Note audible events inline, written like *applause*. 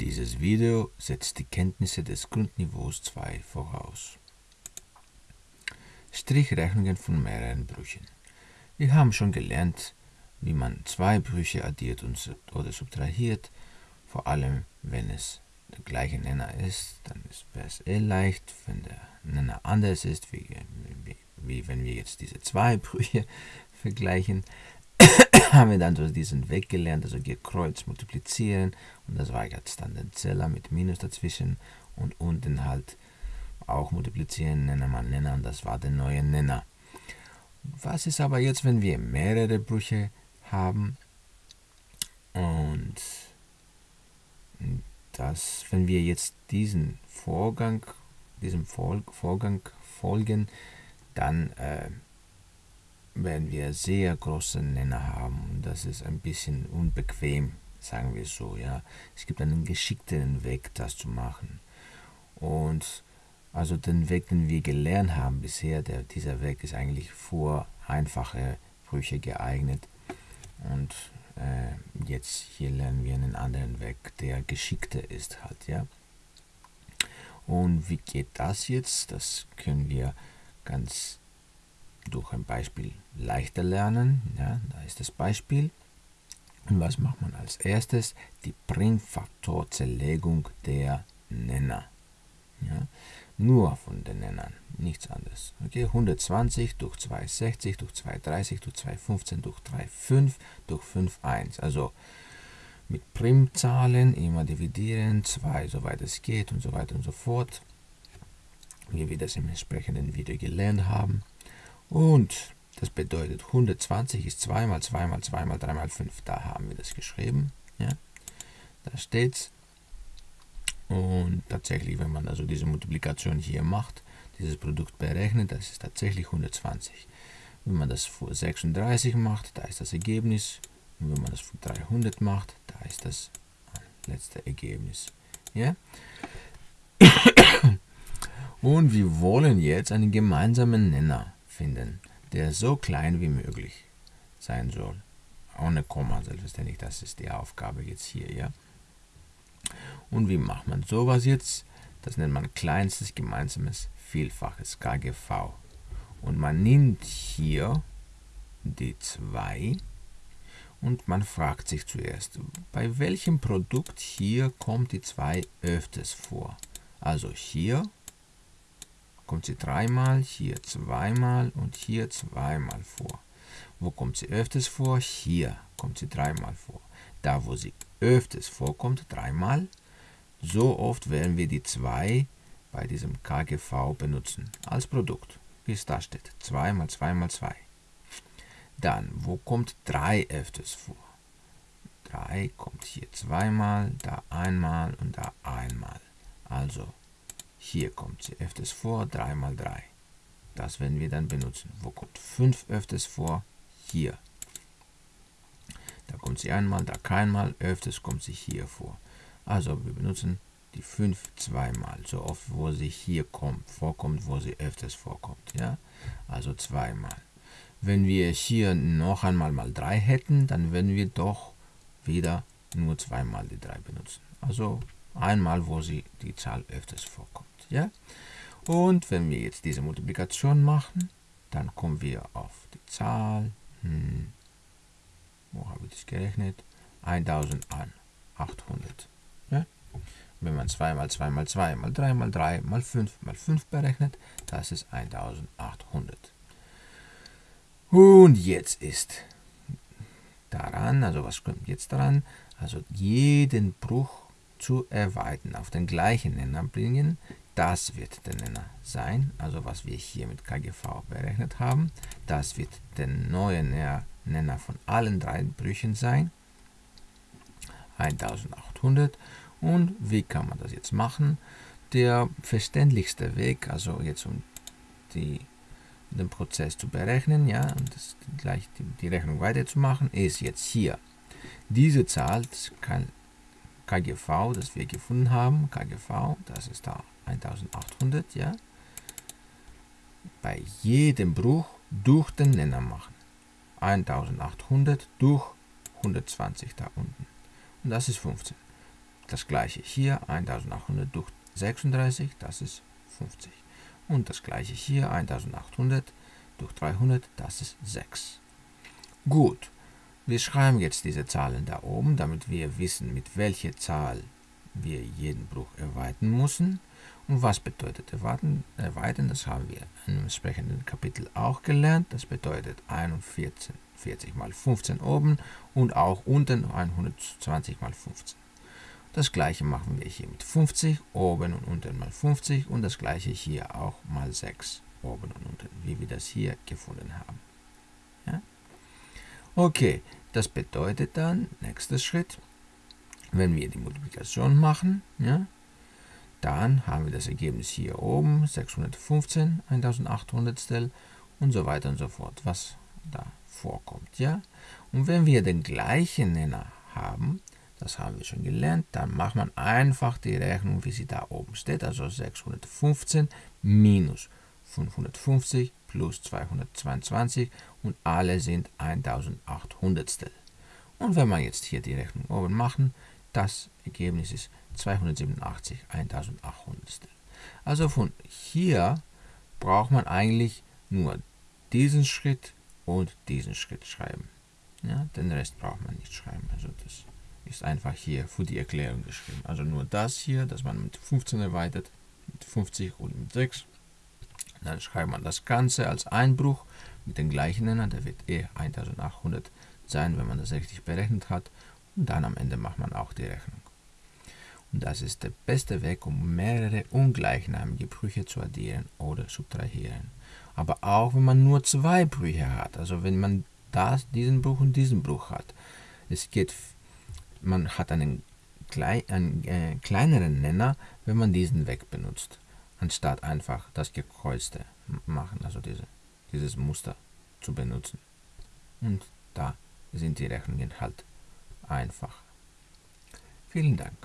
Dieses Video setzt die Kenntnisse des Grundniveaus 2 voraus. Strichrechnungen von mehreren Brüchen. Wir haben schon gelernt, wie man zwei Brüche addiert oder subtrahiert, vor allem wenn es der gleiche Nenner ist, dann wäre es eh leicht, wenn der Nenner anders ist, wie, wie, wie wenn wir jetzt diese zwei Brüche *laughs* vergleichen, *coughs* haben wir dann so diesen Weg gelernt, also gekreuzt multiplizieren. Und das war jetzt dann der Zeller mit Minus dazwischen und unten halt auch multiplizieren, Nenner mal Nenner. Und das war der neue Nenner. Was ist aber jetzt, wenn wir mehrere Brüche haben? Und dass wenn wir jetzt diesen Vorgang, diesem Vorgang folgen, dann äh, werden wir sehr große Nenner haben das ist ein bisschen unbequem, sagen wir so. Ja, es gibt einen geschickteren Weg, das zu machen und also den Weg, den wir gelernt haben bisher, der, dieser Weg ist eigentlich für einfache Brüche geeignet und äh, jetzt hier lernen wir einen anderen Weg, der geschickter ist halt, ja. Und wie geht das jetzt? Das können wir ganz durch ein Beispiel leichter lernen. Ja, da ist das Beispiel. Und was macht man als erstes? Die Primfaktorzerlegung der Nenner. Ja, nur von den Nennern, nichts anderes. Okay, 120 durch 260 durch 230 durch 215 durch 3,5 durch 5,1. Also mit Primzahlen immer dividieren, 2 soweit es geht und so weiter und so fort. Wie wir das im entsprechenden Video gelernt haben. Und das bedeutet 120 ist 2 mal 2 mal 2 mal 3 mal 5. Da haben wir das geschrieben. Ja? Da steht es. Und tatsächlich, wenn man also diese Multiplikation hier macht, dieses Produkt berechnet, das ist tatsächlich 120. Wenn man das für 36 macht, da ist das Ergebnis. Und wenn man das für 300 macht, da ist das letzte Ergebnis. Ja? *coughs* Und wir wollen jetzt einen gemeinsamen Nenner finden, der so klein wie möglich sein soll. Ohne Komma, selbstverständlich, das ist die Aufgabe jetzt hier. Ja? Und wie macht man sowas jetzt? Das nennt man kleinstes gemeinsames Vielfaches, KGV. Und man nimmt hier die 2 und man fragt sich zuerst, bei welchem Produkt hier kommt die 2 öfters vor? Also hier kommt sie dreimal, hier zweimal und hier zweimal vor. Wo kommt sie öfters vor? Hier kommt sie dreimal vor. Da, wo sie öfters vorkommt, dreimal, so oft werden wir die 2 bei diesem KGV benutzen als Produkt, wie es da steht. 2 mal 2 mal 2. Dann, wo kommt 3 öfters vor? 3 kommt hier zweimal, da einmal und da einmal. Also, hier kommt sie öfters vor, 3 mal 3. Das werden wir dann benutzen. Wo kommt 5 öfters vor? Hier. Da kommt sie einmal, da keinmal, öfters kommt sie hier vor. Also wir benutzen die 5 zweimal, so oft wo sie hier kommt, vorkommt, wo sie öfters vorkommt. Ja? Also zweimal. Wenn wir hier noch einmal mal 3 hätten, dann würden wir doch wieder nur zweimal die 3 benutzen. Also einmal, wo sie die Zahl öfters vorkommt. Ja? Und wenn wir jetzt diese Multiplikation machen, dann kommen wir auf die Zahl, hm, wo habe ich das gerechnet? 1800. Wenn man 2 mal 2 mal 2 mal 3 mal 3 mal 5 mal 5 berechnet, das ist 1800. Und jetzt ist daran, also was kommt jetzt daran? Also jeden Bruch zu erweitern, auf den gleichen Nenner bringen, das wird der Nenner sein, also was wir hier mit KGV berechnet haben. Das wird der neue Nenner von allen drei Brüchen sein, 1800 und wie kann man das jetzt machen? Der verständlichste Weg, also jetzt um die, den Prozess zu berechnen, ja, und das, gleich die, die Rechnung weiterzumachen, ist jetzt hier. Diese Zahl, kann KGV, das wir gefunden haben, KGV, das ist da 1800, ja, bei jedem Bruch durch den Nenner machen. 1800 durch 120 da unten. Und das ist 15. Das gleiche hier, 1800 durch 36, das ist 50. Und das gleiche hier, 1800 durch 300, das ist 6. Gut, wir schreiben jetzt diese Zahlen da oben, damit wir wissen, mit welcher Zahl wir jeden Bruch erweitern müssen. Und was bedeutet erweitern? erweitern? Das haben wir im entsprechenden Kapitel auch gelernt. Das bedeutet 41 40 mal 15 oben und auch unten 120 mal 15. Das gleiche machen wir hier mit 50, oben und unten mal 50 und das gleiche hier auch mal 6, oben und unten, wie wir das hier gefunden haben. Okay, das bedeutet dann, nächster Schritt, wenn wir die Multiplikation machen, ja, dann haben wir das Ergebnis hier oben, 615, 1800 und so weiter und so fort, was da vorkommt. Ja? Und wenn wir den gleichen Nenner haben, das haben wir schon gelernt, dann macht man einfach die Rechnung, wie sie da oben steht, also 615 minus 550 plus 222 und alle sind 1800. Und wenn wir jetzt hier die Rechnung oben machen, das Ergebnis ist 287 1800. Also von hier braucht man eigentlich nur diesen Schritt und diesen Schritt schreiben. Ja, den Rest braucht man nicht schreiben. Also das ist einfach hier für die Erklärung geschrieben. Also nur das hier, dass man mit 15 erweitert, mit 50 und mit 6. Dann schreibt man das Ganze als Einbruch mit dem gleichen Nenner, der wird eh 1800 sein, wenn man das richtig berechnet hat. Und dann am Ende macht man auch die Rechnung. Und das ist der beste Weg, um mehrere ungleichnamige Brüche zu addieren oder subtrahieren aber auch wenn man nur zwei Brüche hat, also wenn man das, diesen Bruch und diesen Bruch hat. Es geht, man hat einen, einen äh, kleineren Nenner, wenn man diesen weg benutzt, anstatt einfach das gekreuzte machen, also diese, dieses Muster zu benutzen. Und da sind die Rechnungen halt einfach. Vielen Dank.